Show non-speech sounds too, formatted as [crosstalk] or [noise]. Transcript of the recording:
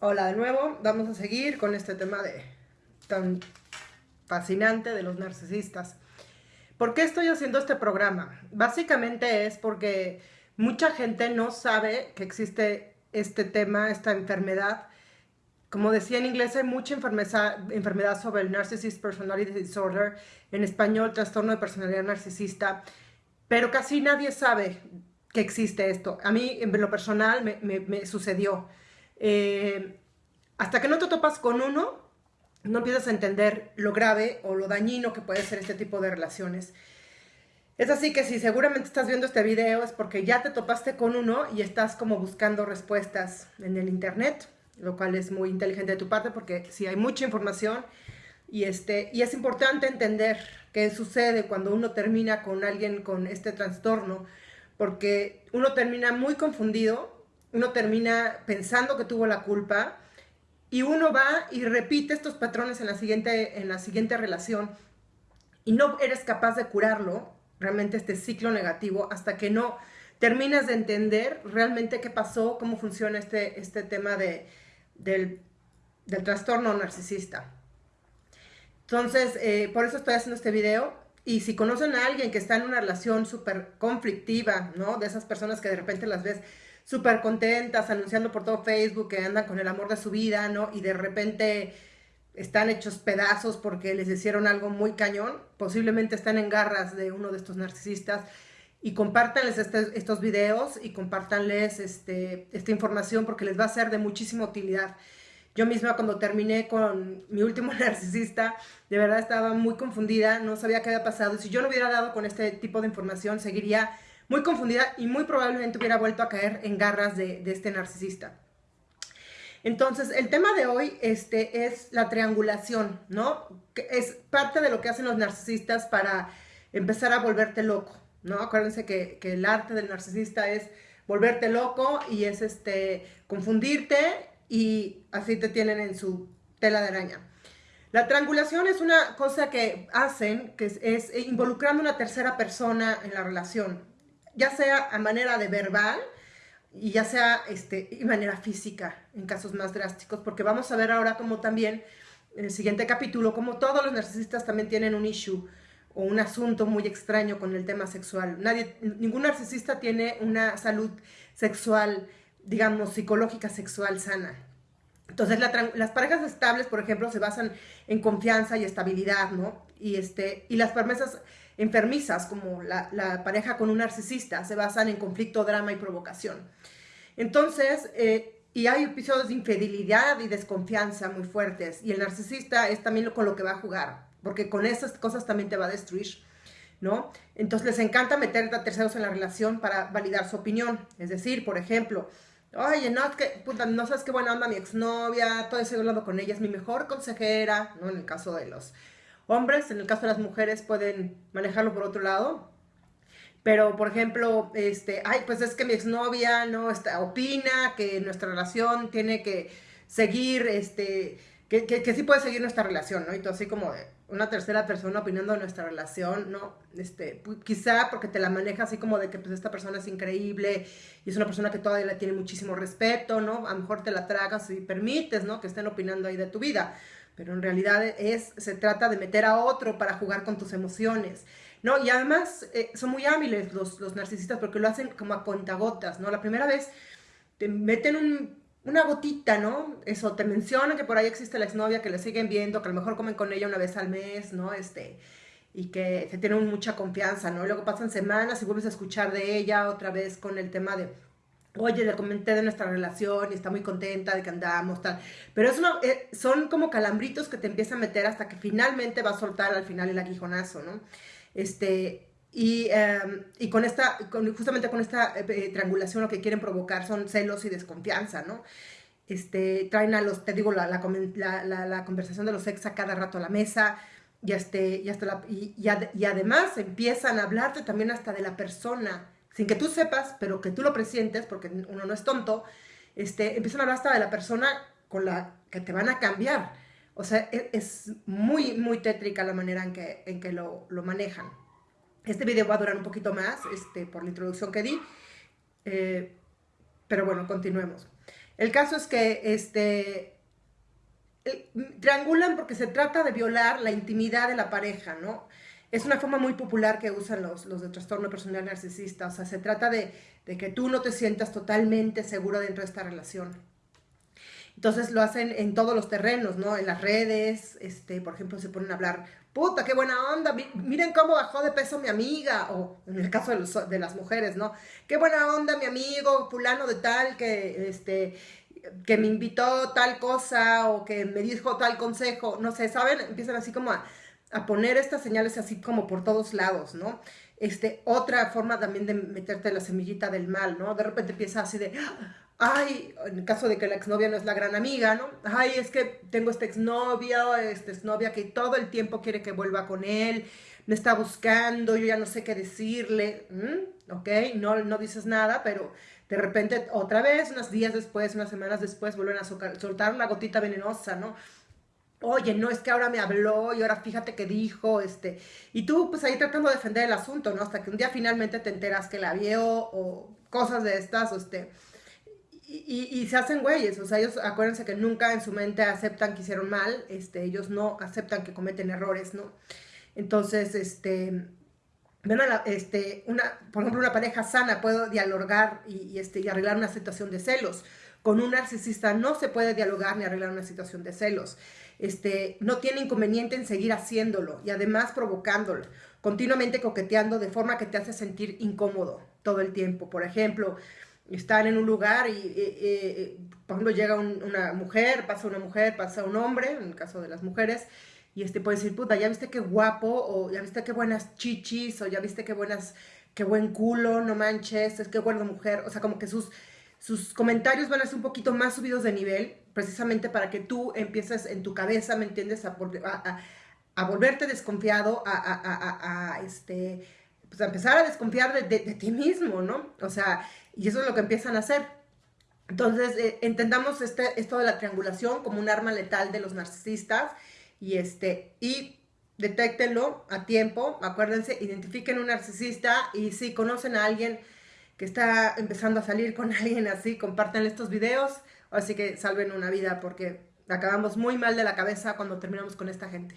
Hola de nuevo, vamos a seguir con este tema de tan fascinante de los narcisistas. ¿Por qué estoy haciendo este programa? Básicamente es porque mucha gente no sabe que existe este tema, esta enfermedad. Como decía en inglés, hay mucha enfermedad, sobre el Narcissist Personality Disorder, en español, trastorno de personalidad narcisista, pero casi nadie sabe que existe esto. A mí, en lo personal, me sucedió. Eh, hasta que no te topas con uno, no empiezas a entender lo grave o lo dañino que puede ser este tipo de relaciones. Es así que si seguramente estás viendo este video es porque ya te topaste con uno y estás como buscando respuestas en el internet, lo cual es muy inteligente de tu parte porque si hay mucha información y, este, y es importante entender qué sucede cuando uno termina con alguien con este trastorno, porque uno termina muy confundido uno termina pensando que tuvo la culpa y uno va y repite estos patrones en la siguiente, en la siguiente relación y no eres capaz de curarlo, realmente este ciclo negativo, hasta que no terminas de entender realmente qué pasó, cómo funciona este, este tema de, del, trastorno narcisista. Entonces, eh, por eso estoy haciendo este video. Y si conocen a alguien que está en una relación súper conflictiva, ¿no? De esas personas que de repente las ves súper contentas, anunciando por todo Facebook que andan con el amor de su vida, ¿no? Y de repente están hechos pedazos porque les hicieron algo muy cañón, posiblemente están en garras de uno de estos narcisistas, y compártanles este, estos videos y compártanles este, esta información porque les va a ser de muchísima utilidad. Yo misma cuando terminé con mi último [laughs] narcisista, de verdad estaba muy confundida, no sabía qué había pasado. Si yo no hubiera dado con este tipo de información, seguiría muy confundida y muy probablemente hubiera vuelto a caer en garras de, este narcisista. Entonces, el tema de hoy este, es la triangulación, ¿no? Que es parte de lo que hacen los narcisistas para empezar a volverte loco, ¿no? Acuérdense que, el arte del narcisista es volverte loco y es este, confundirte y así te tienen en su tela de araña. La triangulación es una cosa que hacen, que es, es involucrando una tercera persona en la relación ya sea a manera de verbal y ya sea este, de manera física en casos más drásticos, porque vamos a ver ahora como también en el siguiente capítulo, como todos los narcisistas también tienen un issue o un asunto muy extraño con el tema sexual. Nadie, ningún narcisista tiene una salud sexual, digamos, psicológica sexual sana. Entonces, las parejas estables, por ejemplo, se basan en confianza y estabilidad, ¿no? Y, este, y las promesas enfermizas, como la, pareja con un narcisista, se basan en conflicto, drama y provocación. Entonces, eh, y hay episodios de infidelidad y desconfianza muy fuertes, y el narcisista es también con lo que va a jugar, porque con esas cosas también te va a destruir, ¿no? Entonces les encanta meter a terceros en la relación para validar su opinión, es decir, por ejemplo, oye, no, que, no sabes qué buena onda mi exnovia, todo ese hablando con ella, es mi mejor consejera, ¿no? En el caso de los hombres, en el caso de las mujeres pueden manejarlo por otro lado. Pero, por ejemplo, este, ay, pues es que mi exnovia no está, opina que nuestra relación tiene que seguir, este, que, que, sí puede seguir nuestra relación, ¿no? Y todo así como de una tercera persona opinando de nuestra relación, ¿no? Este, quizá porque te la maneja así como de que pues esta persona es increíble y es una persona que todavía le tiene muchísimo respeto, ¿no? A lo mejor te la tragas y permites, ¿no? Que estén opinando ahí de tu vida pero en realidad es, se trata de meter a otro para jugar con tus emociones, ¿no? Y además eh, son muy hábiles los, los, narcisistas porque lo hacen como a contagotas, ¿no? La primera vez te meten una gotita, ¿no? Eso, te mencionan que por ahí existe la exnovia, que le siguen viendo, que a lo mejor comen con ella una vez al mes, ¿no? Este, y que se tienen mucha confianza, ¿no? Luego pasan semanas y vuelves a escuchar de ella otra vez con el tema de oye, le comenté de nuestra relación y está muy contenta de que andamos, tal. Pero es eh, son como calambritos que te empieza a meter hasta que finalmente va a soltar al final el aguijonazo, ¿no? Este, y, em, y con esta, justamente con esta eh, triangulación lo que quieren provocar son celos y desconfianza, ¿no? Este, traen a los, te digo, la, la, conversación de los ex a cada rato a la mesa, y, este, y, hasta y, y además empiezan a hablarte también hasta de la persona, sin que tú sepas, pero que tú lo presientes, porque uno no es tonto, este, empiezan a hablar hasta de la persona con la que te van a cambiar. O sea, e, es, muy, muy tétrica la manera en que, en que lo, manejan. Este video va a durar un poquito más, este, por la introducción que di, eh, pero bueno, continuemos. El caso es que este, triangulan porque se trata de violar la intimidad de la pareja, ¿no? Es una forma muy popular que usan los, los de trastorno personal narcisista, o sea, se trata de, de que tú no te sientas totalmente seguro dentro de esta relación. Entonces lo hacen en todos los terrenos, ¿no? En las redes, este, por ejemplo, se ponen a hablar, puta, qué buena onda, miren cómo bajó de peso mi amiga, o en el caso de, las mujeres, ¿no? Qué buena onda mi amigo fulano de tal que, este, que me invitó tal cosa o que me dijo tal consejo, no sé, ¿saben? Empiezan así como a, a poner estas señales así como por todos lados, ¿no? Este, otra forma también de meterte la semillita del mal, ¿no? De repente empieza así de, ay, en el caso de que la exnovia no es la gran amiga, ¿no? Ay, es que tengo este exnovio, esta exnovia que todo el tiempo quiere que vuelva con él, me está buscando, yo ya no sé qué decirle, ¿ok? No, no dices nada, pero de repente otra vez, unos días después, unas semanas después, vuelven a soltar la gotita venenosa, ¿no? Oye, no, es que ahora me habló y ahora fíjate qué dijo, este, y tú pues ahí tratando de defender el asunto, ¿no? Hasta que un día finalmente te enteras que la vio o cosas de estas, o este, y, se hacen güeyes, o sea, ellos acuérdense que nunca en su mente aceptan que hicieron mal, este, ellos no aceptan que cometen errores, ¿no? Entonces, este, ven este, una, por ejemplo, una pareja sana puede dialogar y, este, y arreglar una situación de celos. Con un narcisista no se puede dialogar ni arreglar una situación de celos. Este, no tiene inconveniente en seguir haciéndolo y además provocándolo, continuamente coqueteando de forma que te hace sentir incómodo todo el tiempo. Por ejemplo, están en un lugar y, por ejemplo, llega una mujer, pasa una mujer, pasa un hombre, en el caso de las mujeres, y este puede decir, puta, ya viste qué guapo, o ya viste qué buenas chichis, o ya viste qué buenas, qué buen culo, no manches, es qué buena mujer, o sea, como que sus, sus comentarios van a ser un poquito más subidos de nivel, precisamente para que tú empieces en tu cabeza, ¿me entiendes?, a, a, volverte desconfiado, a, este, pues empezar a desconfiar de, de, de ti mismo, ¿no? O sea, y eso es lo que empiezan a hacer. Entonces, eh, entendamos este, esto de la triangulación como un arma letal de los narcisistas y, este, y detéctenlo a tiempo. Acuérdense, identifiquen un narcisista y si conocen a alguien que está empezando a salir con [laughs] alguien así, compartan estos videos. Así que salven una vida porque acabamos muy mal de la cabeza cuando terminamos con esta gente.